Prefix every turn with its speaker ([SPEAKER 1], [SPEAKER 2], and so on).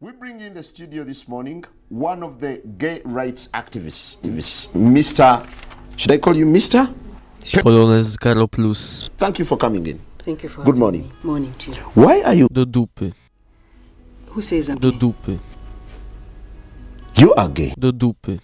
[SPEAKER 1] We bring in the studio this morning one of the gay rights activists, Mr. Should I call you Mr?
[SPEAKER 2] Polonez Garo
[SPEAKER 1] Thank you for coming in.
[SPEAKER 3] Thank you for
[SPEAKER 1] Good morning.
[SPEAKER 3] me. Morning to you.
[SPEAKER 1] Why are you?
[SPEAKER 2] The dupy.
[SPEAKER 3] Who says I'm
[SPEAKER 2] Do
[SPEAKER 3] gay?
[SPEAKER 2] dupy.
[SPEAKER 1] You are gay.
[SPEAKER 2] The dupy.